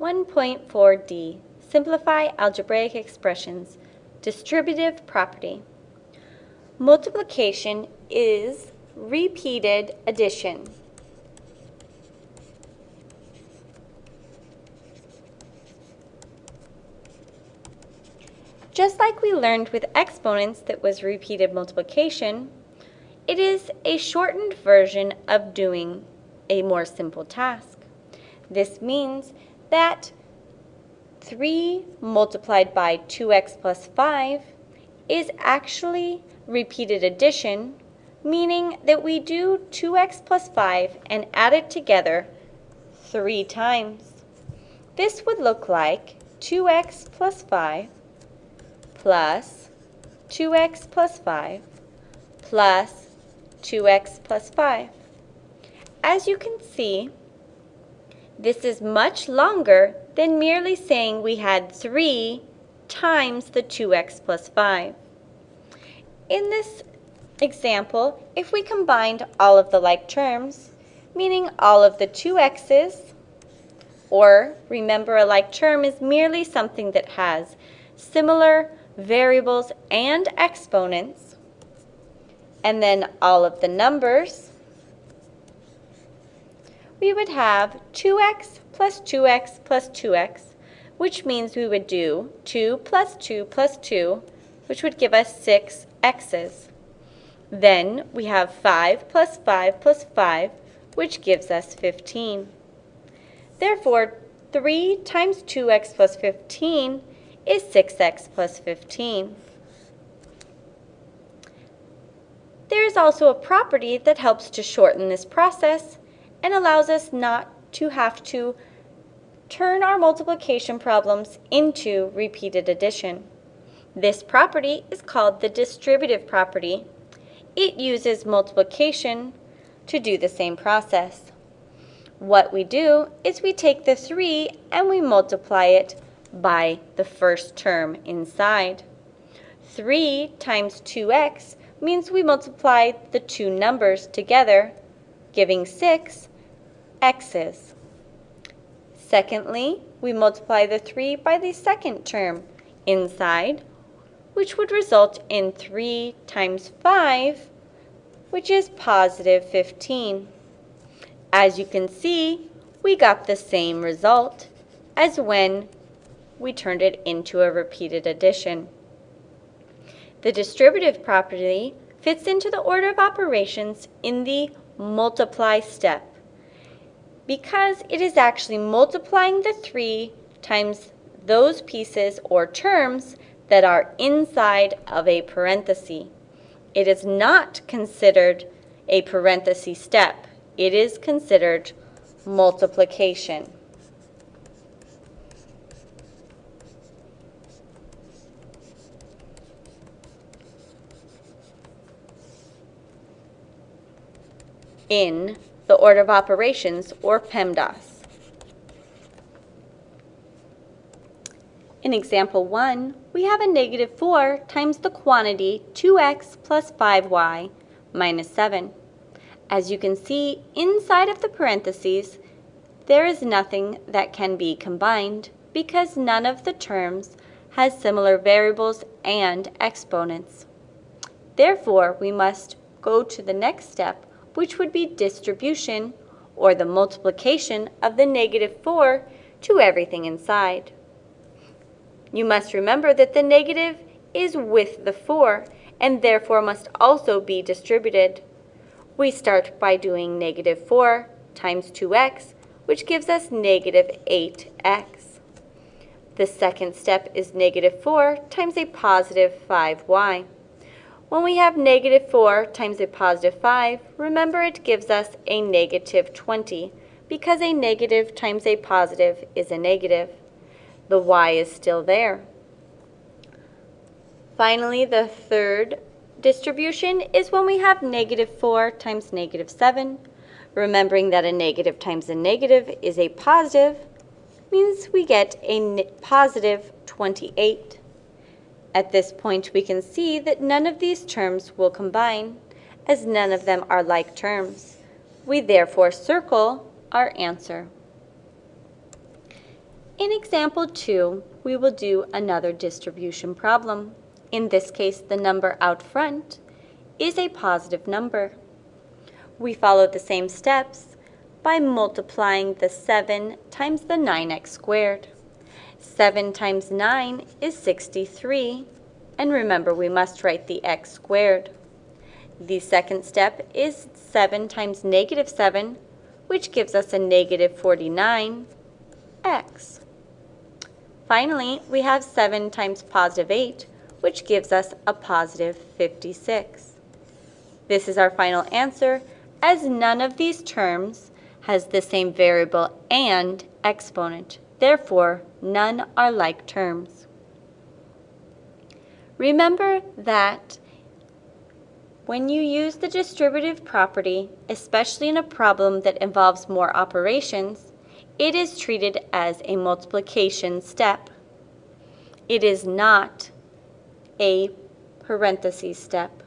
1.4d, Simplify Algebraic Expressions, Distributive Property. Multiplication is repeated addition. Just like we learned with exponents that was repeated multiplication, it is a shortened version of doing a more simple task. This means that 3 multiplied by 2x plus 5 is actually repeated addition, meaning that we do 2x plus 5 and add it together 3 times. This would look like 2x plus 5 plus 2x plus 5 plus 2x plus 5. As you can see, this is much longer than merely saying we had 3 times the 2x plus 5. In this example, if we combined all of the like terms, meaning all of the 2x's, or remember a like term is merely something that has similar variables, and exponents, and then all of the numbers, we would have 2x plus 2x plus 2x, which means we would do 2 plus 2 plus 2, which would give us 6 x's. Then we have 5 plus 5 plus 5, which gives us 15. Therefore, 3 times 2x plus 15 is 6x plus 15. There is also a property that helps to shorten this process and allows us not to have to turn our multiplication problems into repeated addition. This property is called the distributive property. It uses multiplication to do the same process. What we do is we take the 3 and we multiply it by the first term inside. 3 times 2x means we multiply the two numbers together, giving 6 x's. Secondly, we multiply the 3 by the second term inside, which would result in 3 times 5, which is positive 15. As you can see, we got the same result as when we turned it into a repeated addition. The distributive property fits into the order of operations in the multiply step because it is actually multiplying the 3 times those pieces or terms that are inside of a parenthesis. It is not considered a parenthesis step. It is considered multiplication. in the order of operations, or PEMDAS. In example 1, we have a negative 4 times the quantity 2x plus 5y minus 7. As you can see, inside of the parentheses, there is nothing that can be combined because none of the terms has similar variables and exponents. Therefore, we must go to the next step, which would be distribution, or the multiplication of the negative 4 to everything inside. You must remember that the negative is with the 4, and therefore must also be distributed. We start by doing negative 4 times 2x, which gives us negative 8x. The second step is negative 4 times a positive 5y. When we have negative 4 times a positive 5, remember it gives us a negative 20 because a negative times a positive is a negative. The y is still there. Finally, the third distribution is when we have negative 4 times negative 7. Remembering that a negative times a negative is a positive means we get a positive 28. At this point, we can see that none of these terms will combine, as none of them are like terms. We therefore circle our answer. In example 2, we will do another distribution problem. In this case, the number out front is a positive number. We follow the same steps by multiplying the 7 times the 9x squared. 7 times 9 is 63, and remember we must write the x squared. The second step is 7 times negative 7, which gives us a negative 49x. Finally, we have 7 times positive 8, which gives us a positive 56. This is our final answer, as none of these terms has the same variable and exponent. Therefore, none are like terms. Remember that when you use the distributive property, especially in a problem that involves more operations, it is treated as a multiplication step. It is not a parentheses step.